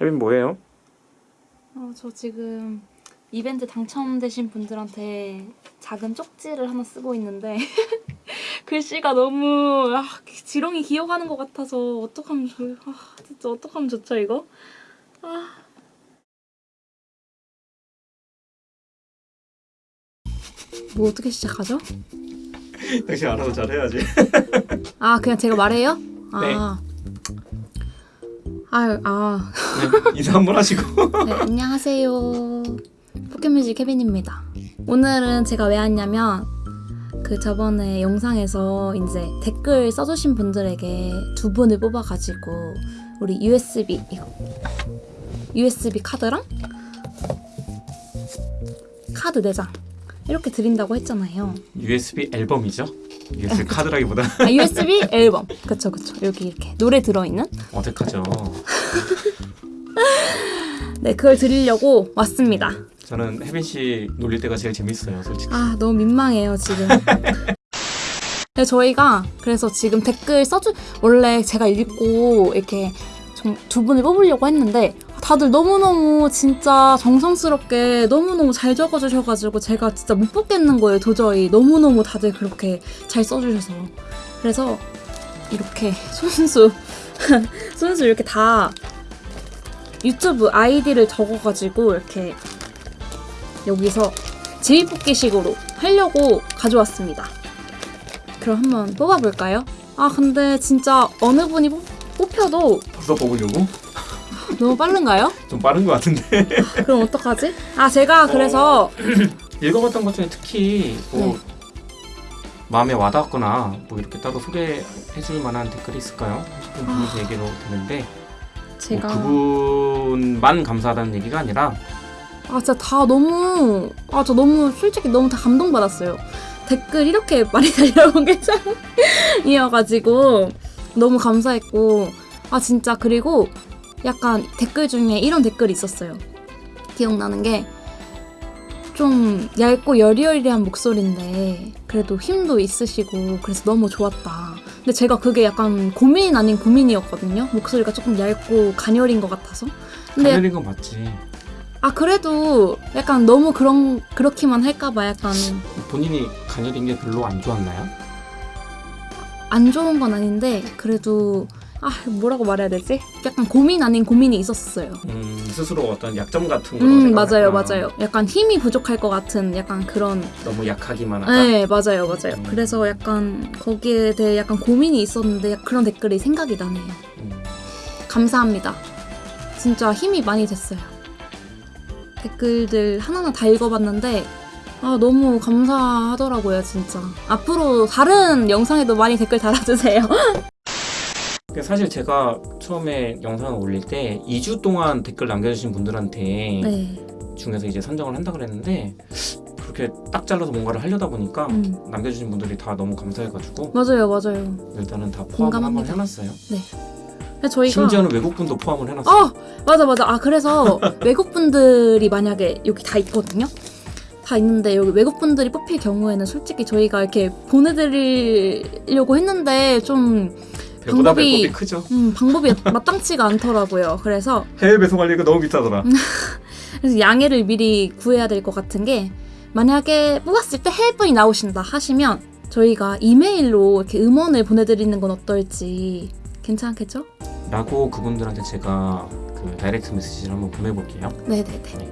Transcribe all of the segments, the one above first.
혜빈 뭐해요? 어, 저 지금 이벤트 당첨되신 분들한테 작은 쪽지를 하나 쓰고 있는데 글씨가 너무 아, 지렁이 기어가는 것 같아서 어떡하면 좋 아, 진짜 어떡하면 좋죠 이거? 아. 뭐 어떻게 시작하죠? 당신 알아서 잘해야지. 아 그냥 제가 말해요? 네. 아. 아유, 아. 네, 인사 한번 하시고. 네, 안녕하세요. 포켓뮤직 케빈입니다. 오늘은 제가 왜 왔냐면 그 저번에 영상에서 이제 댓글 써주신 분들에게 두 분을 뽑아가지고 우리 USB 이거 USB 카드랑 카드 4장 이렇게 드린다고 했잖아요. USB 앨범이죠? USB 카드라기보다 아, USB 앨범. 그쵸, 그쵸. 여기 이렇게 노래 들어있는? 어색하죠. 네, 그걸 드리려고 왔습니다. 저는 혜빈 씨 놀릴 때가 제일 재밌어요, 솔직히. 아 너무 민망해요 지금. 네, 저희가 그래서 지금 댓글 써주 원래 제가 읽고 이렇게 좀두 분을 뽑으려고 했는데 다들 너무너무 진짜 정성스럽게 너무너무 잘 적어주셔가지고 제가 진짜 못 뽑겠는 거예요 도저히 너무너무 다들 그렇게 잘 써주셔서 그래서 이렇게 손수 손수 이렇게 다 유튜브 아이디를 적어가지고 이렇게 여기서 제비뽑기식으로 하려고 가져왔습니다. 그럼 한번 뽑아볼까요? 아 근데 진짜 어느 분이 뽑, 뽑혀도 벌써 뽑으려고? 너무 빠른가요? 좀 빠른 것 같은데. 그럼 어떡하지? 아 제가 그래서 읽어봤던 것 중에 특히 뭐 네. 마음에 와닿았거나 뭐 이렇게 따로 소개해줄 만한 댓글이 있을까요? 싶은 분이 얘기로 되는데 제가 뭐 그분만 감사하다는 얘기가 아니라 아 진짜 다 너무 아 저 너무 솔직히 너무 다 감동받았어요. 댓글 이렇게 많이 달려온 게 처음이어가지고 너무 감사했고 아 진짜 그리고 약간 댓글 중에 이런 댓글이 있었어요. 기억나는 게 좀 얇고 여리여리한 목소리인데 그래도 힘도 있으시고 그래서 너무 좋았다. 근데 제가 그게 약간 고민 아닌 고민이었거든요. 목소리가 조금 얇고 가녀린 것 같아서. 근데 가려린 건 맞지. 아 그래도 약간 너무 그런 그렇기만 할까봐 약간 본인이 가려린 게 별로 안 좋았나요? 안 좋은 건 아닌데 그래도 아 뭐라고 말해야 되지? 약간 고민 아닌 고민이 있었어요. 음, 스스로 어떤 약점 같은 걸음 맞아요 맞아요. 약간 힘이 부족할 것 같은 약간 그런 너무 약하기만 하다. 네 맞아요 맞아요. 음. 그래서 약간 거기에 대해 약간 고민이 있었는데 그런 댓글이 생각이 나네요. 음, 감사합니다. 진짜 힘이 많이 됐어요. 댓글들 하나하나 다 읽어봤는데 아 너무 감사하더라고요 진짜. 앞으로 다른 영상에도 많이 댓글 달아주세요. 사실 제가 처음에 영상을 올릴 때 2주 동안 댓글 남겨주신 분들한테 네. 중에서 이제 선정을 한다 그랬는데 그렇게 딱 잘라서 뭔가를 하려다 보니까 음. 남겨주신 분들이 다 너무 감사해가지고 맞아요 맞아요. 일단은 다 포함을. 한번 해놨어요. 근데 저희가 심지어는 외국분도 포함을 해놨어요. 아 맞아 맞아 아 그래서 외국 분들이 만약에 여기 다 있거든요. 다 있는데 여기 외국 분들이 뽑힐 경우에는 솔직히 저희가 이렇게 보내드리려고 했는데 좀 배보다 방법이- 배꼽이 크죠. 음, 방법이 마땅치가 않더라고요. 그래서 해외 배송하려니까 너무 비싸더라. 그래서 양해를 미리 구해야 될 것 같은 게 만약에 뽑았을 때 해외분이 나오신다 하시면 저희가 이메일로 이렇게 음원을 보내드리는 건 어떨지 괜찮겠죠? 라고 그분들한테 제가 그 다이렉트 메시지를 한번 보내볼게요. 네네네.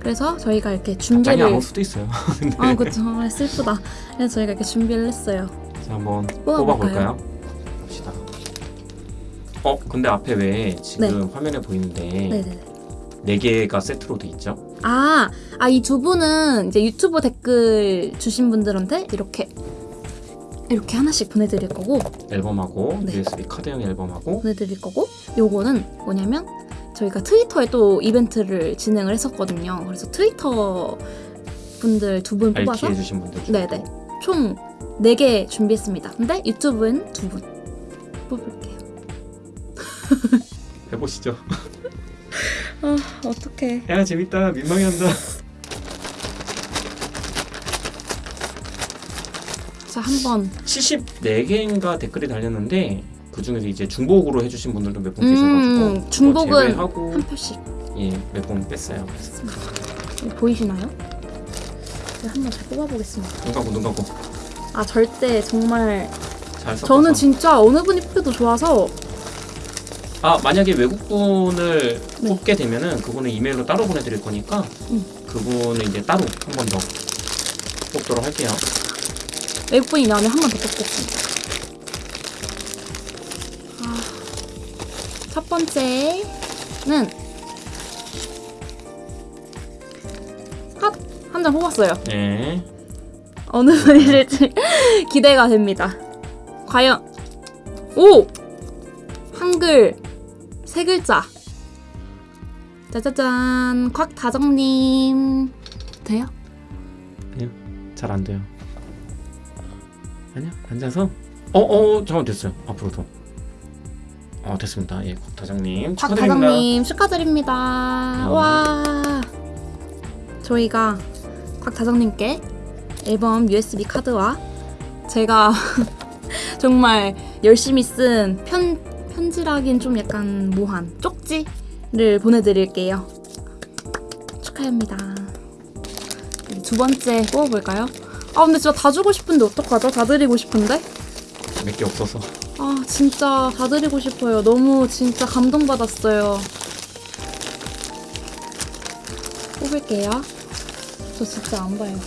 그래서 저희가 이렇게 준비를 안올 수도 있어요. 아 그쵸 아, 슬프다. 그래서 저희가 이렇게 준비를 했어요. 한번 뽑아볼까요? 뽑아볼까요? 어, 근데 앞에 왜 지금 화면에 보이는데. 네 개가 세트로 돼 있죠? 아, 아, 이 두 분은 이제 유튜브 댓글 주신 분들한테 이렇게 이렇게 하나씩 보내드릴 거고 앨범하고 네. USB 카드형 앨범하고 보내드릴 거고 요거는 뭐냐면 저희가 트위터에 또 이벤트를 진행을 했었거든요. 그래서 트위터 분들 두 분 뽑아서 해주신 분들 네네 총 4개 준비했습니다. 근데 유튜브는 두 분 뽑을게요. 해보시죠. 아 어떡해. 야 재밌다 민망해 한다. 자 한번 74개인가 댓글이 달렸는데 그 중에서 이제 중복으로 해주신 분들도 몇분 음, 계셔가지고 중복은 그거 제외하고 한 표씩 예, 몇 분 뺐어요. 이거 보이시나요? 한번 잘 뽑아보겠습니다. 눈 감고 눈 감고 아 절대 정말. 저는 진짜 어느 분이 뽑혀도 좋아서 아 만약에 외국 분을 네. 뽑게 되면은 그분은 이메일로 따로 보내드릴 거니까 음. 그분은 이제 따로 한 번 더 뽑도록 할게요. 외국 분이 나오면 한 번 더 뽑겠습니다. 아, 첫 번째는 한 장 뽑았어요. 네. 어느 분이실지 기대가 됩니다. 과연 오 한글 세 글자 짜자잔 곽다정님 돼요? 잘안 돼요. 아니야 앉아서 어어 잠깐 됐어요. 앞으로 더. 어 됐습니다. 예, 곽다장님 축하드립니다. 곽다정님 축하드립니다. 네. 와 저희가 곽다정님께 앨범 USB 카드와 제가 정말 열심히 쓴 편, 편지라긴 좀 약간 모한 쪽지를 보내드릴게요. 축하합니다. 두 번째 뽑아볼까요? 아 근데 진짜 다 주고 싶은데 어떡하죠? 다 드리고 싶은데? 몇 개 없어서. 아 진짜 다 드리고 싶어요. 너무 진짜 감동받았어요. 뽑을게요. 저 진짜 안 봐요.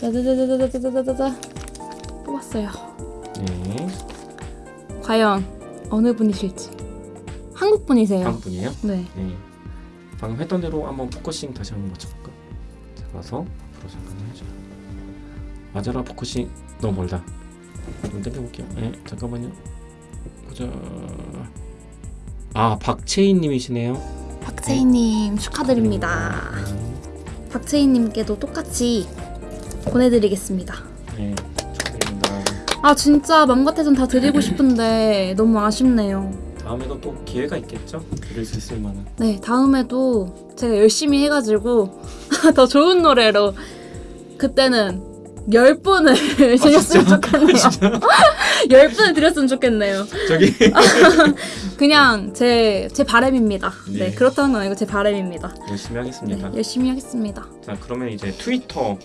짜자자자자자자자자 뽑았어요. 네. 과연 어느 분이실지. 한국 분이세요. 다음 분이에요. 네. 네. 방금 했던 대로 한번 focusing 다시 한번 맞춰볼까? 잡아서 앞으로 잠깐 해줘. 맞아라 focusing 너무 멀다. 좀 당겨볼게요. 네, 잠깐만요. 보자. 아 박채인님이시네요. 박채희님 축하드립니다. 박채희님께도 똑같이 보내드리겠습니다. 네. 아 진짜 맘 같아선 다 드리고 싶은데 너무 아쉽네요. 다음에도 또 기회가 있겠죠? 드릴 수 있을 만한. 네, 다음에도 제가 열심히 해가지고 더 좋은 노래로 그때는 열 분을 드렸으면 좋겠네요. 열 분을 드렸으면 좋겠네요. 저기 그냥 제, 제 바람입니다. 네, 네. 그렇다는 건 아니고 제 바람입니다. 열심히 네, 하겠습니다. 열심히 하겠습니다. 자 그러면 이제 트위터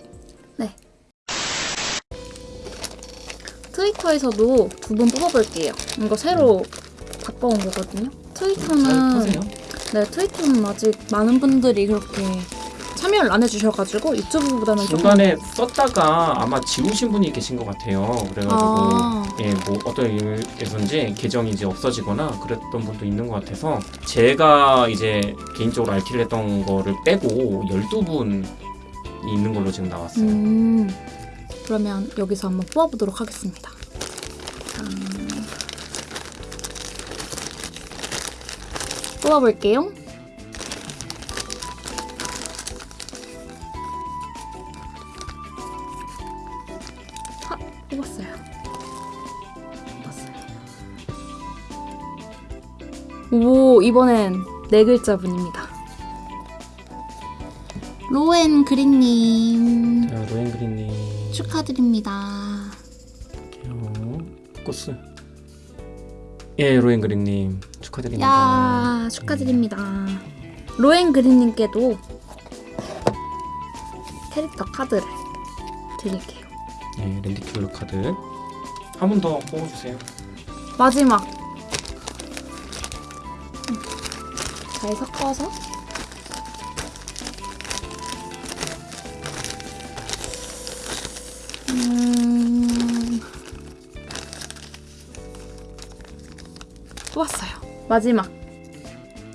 트위터에서도 두 분 뽑아볼게요. 이거 새로 바꿔온 거거든요. 잘 트위터는. 네, 트위터는 아직 많은 분들이 그렇게 참여를 안 해주셔가지고 유튜브보다는 조금 중간에 썼다가 아마 지우신 분이 계신 것 같아요. 그래가지고 아, 예, 뭐 어떤 이유에서인지 계정이 이제 없어지거나 그랬던 분도 있는 것 같아서 제가 이제 개인적으로 알티를 했던 거를 빼고 12분이 있는 걸로 지금 나왔어요. 음, 그러면 여기서 한번 뽑아보도록 하겠습니다. 짠. 뽑아볼게요. 하, 뽑았어요. 뽑았어요. 오, 이번엔 네 글자 분입니다. 로엔 그린님 자, 로엔 그린님 축하드립니다. 포커스. 예, 로엔그린님 축하드립니다. 야 축하드립니다. 로엔 그린님께도 캐릭터 카드를 드릴게요. 예, lenticular 카드 한 번 더 뽑아주세요. 마지막 음, 잘 섞어서 뽑았어요. 마지막.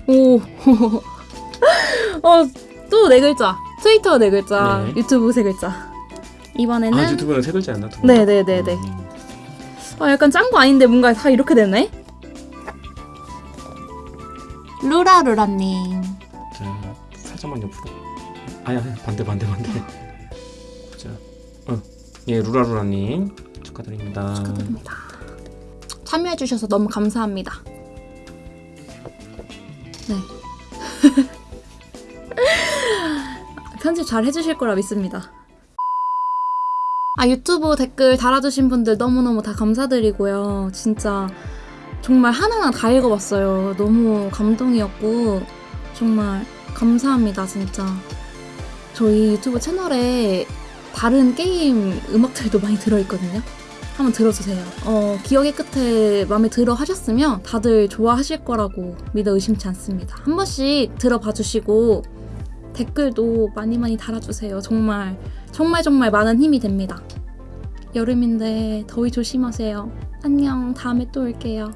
오. 어, 또 네 글자. 트위터 네 글자. 네. 유튜브 세 글자. 이번에는 아, 유튜브는 세 글자였나? 두 분? 네네 네네. 음, 아, 약간 짠 거 아닌데 뭔가 다 이렇게 되네? 루라루라 님. 자, 살짝만 옆으로. 아야, 반대 반대 반대. 자, 어, 예, 루라루라 님 축하드립니다. 축하드립니다. 참여해 주셔서 너무 감사합니다. 네. 편집 잘 해주실 거라 믿습니다. 아 유튜브 댓글 달아주신 분들 너무너무 다 감사드리고요. 진짜 정말 하나하나 다 읽어봤어요. 너무 감동이었고 정말 감사합니다 진짜. 저희 유튜브 채널에 다른 게임 음악들도 많이 들어있거든요. 한번 들어주세요. 어, 기억의 끝에 마음에 들어 하셨으면 다들 좋아하실 거라고 믿어 의심치 않습니다. 한 번씩 들어봐 주시고 댓글도 많이 많이 달아주세요. 정말 정말 정말 많은 힘이 됩니다. 여름인데 더위 조심하세요. 안녕. 다음에 또 올게요.